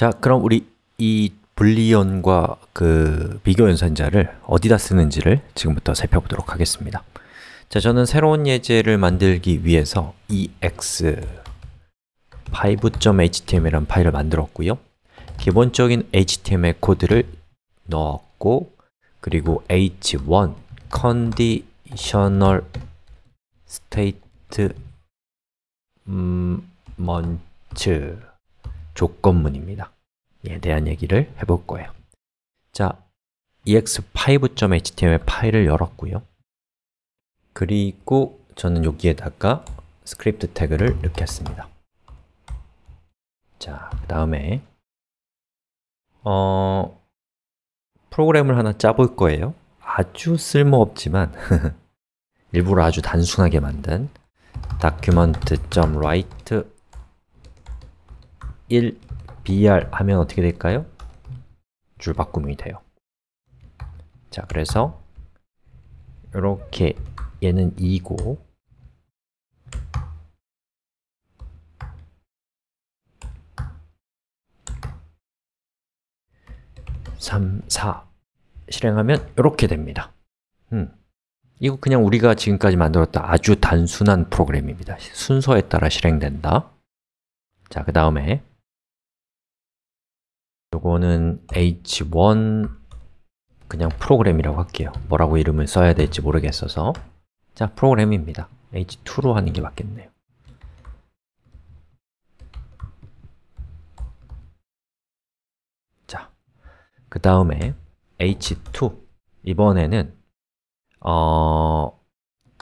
자, 그럼 우리 이 불리언과 그 비교 연산자를 어디다 쓰는지를 지금부터 살펴보도록 하겠습니다. 자, 저는 새로운 예제를 만들기 위해서 ex 5.html이라는 파일을 만들었고요. 기본적인 HTML 코드를 넣었고 그리고 h1 conditional statement 조건문입니다. 에 대한 얘기를 해볼 거예요. 자, ex5.html 파일을 열었고요. 그리고 저는 여기에다가 스크립트 태그를 넣겠습니다. 자, 그 다음에 어, 프로그램을 하나 짜볼 거예요. 아주 쓸모없지만 일부러 아주 단순하게 만든 document.write 1 br 하면 어떻게 될까요? 줄 바꿈이 돼요 자, 그래서 이렇게 얘는 2고 3, 4 실행하면 이렇게 됩니다 음. 이거 그냥 우리가 지금까지 만들었던 아주 단순한 프로그램입니다 순서에 따라 실행된다 자, 그 다음에 요거는 h1 그냥 프로그램이라고 할게요. 뭐라고 이름을 써야 될지 모르겠어서. 자, 프로그램입니다. H2로 하는 게 맞겠네요. 자, 그 다음에 h2 이번에는 어,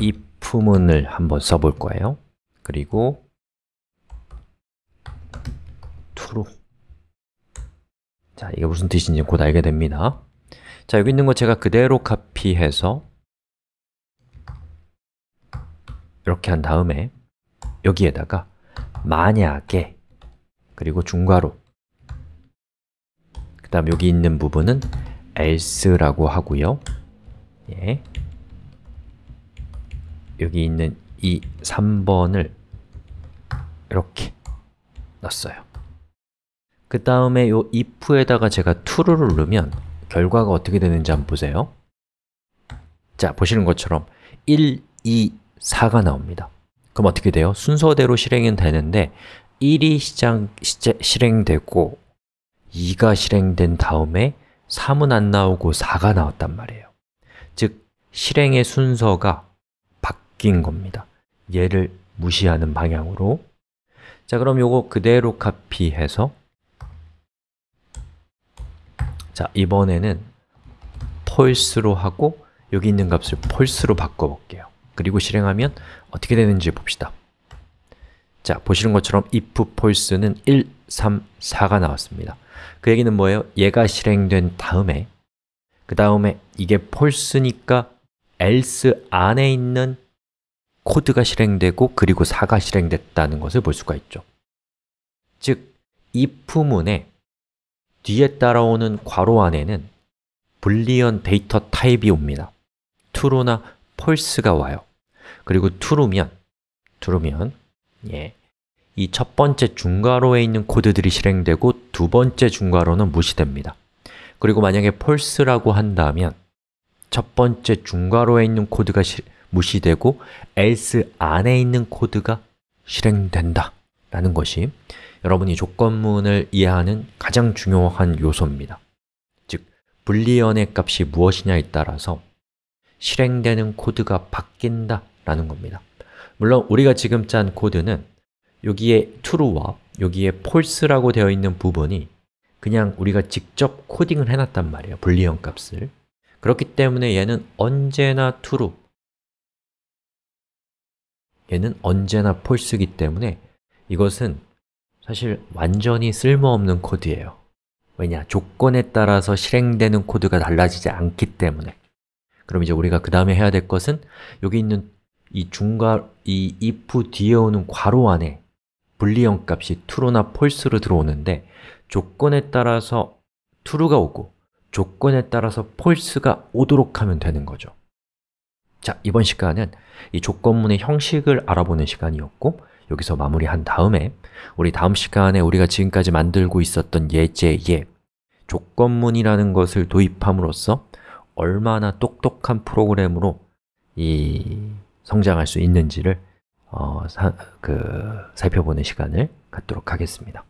if문을 한번 써볼 거예요. 그리고 true 자, 이게 무슨 뜻인지 곧 알게 됩니다. 자, 여기 있는 거 제가 그대로 카피해서 이렇게 한 다음에 여기에다가 만약에 그리고 중괄호 그 다음 여기 있는 부분은 else라고 하고요. 예. 여기 있는 이 3번을 이렇게 넣었어요 그 다음에 요 if에다가 제가 true를 누르면 결과가 어떻게 되는지 한번 보세요. 자, 보시는 것처럼 1, 2, 4가 나옵니다. 그럼 어떻게 돼요? 순서대로 실행은 되는데 1이 시장, 시, 실행되고 2가 실행된 다음에 3은 안 나오고 4가 나왔단 말이에요. 즉, 실행의 순서가 바뀐 겁니다. 얘를 무시하는 방향으로. 자, 그럼 요거 그대로 카피해서 자, 이번에는 false로 하고 여기 있는 값을 false로 바꿔볼게요. 그리고 실행하면 어떻게 되는지 봅시다. 자, 보시는 것처럼 if false는 1, 3, 4가 나왔습니다. 그 얘기는 뭐예요? 얘가 실행된 다음에 그 다음에 이게 false니까 else 안에 있는 코드가 실행되고 그리고 4가 실행됐다는 것을 볼 수가 있죠. 즉, if문에 뒤에 따라오는 괄호 안에는 Boolean 데이터 타입이 옵니다. true나 false가 와요. 그리고 true면, true면 예, 이 첫 번째 중괄호에 있는 코드들이 실행되고 두 번째 중괄호는 무시됩니다. 그리고 만약에 false라고 한다면 첫 번째 중괄호에 있는 코드가 시, 무시되고 else 안에 있는 코드가 실행된다 라는 것이 여러분이 조건문을 이해하는 가장 중요한 요소입니다. 즉, 불리언의 값이 무엇이냐에 따라서 실행되는 코드가 바뀐다 라는 겁니다. 물론 우리가 지금 짠 코드는 여기에 true와 여기에 false라고 되어 있는 부분이 그냥 우리가 직접 코딩을 해놨단 말이에요 불리언 값을. 그렇기 때문에 얘는 언제나 true. 얘는 언제나 false이기 때문에 이것은 사실 완전히 쓸모없는 코드예요 왜냐? 조건에 따라서 실행되는 코드가 달라지지 않기 때문에 그럼 이제 우리가 그 다음에 해야 될 것은 여기 있는 이 중괄, 이 if 뒤에 오는 괄호 안에 불리형 값이 true나 false로 들어오는데 조건에 따라서 true가 오고 조건에 따라서 false가 오도록 하면 되는 거죠 자, 이번 시간은 이 조건문의 형식을 알아보는 시간이었고 여기서 마무리한 다음에 우리 다음 시간에 우리가 지금까지 만들고 있었던 예제에 조건문이라는 것을 도입함으로써 얼마나 똑똑한 프로그램으로 이 성장할 수 있는지를 어, 사, 그, 살펴보는 시간을 갖도록 하겠습니다.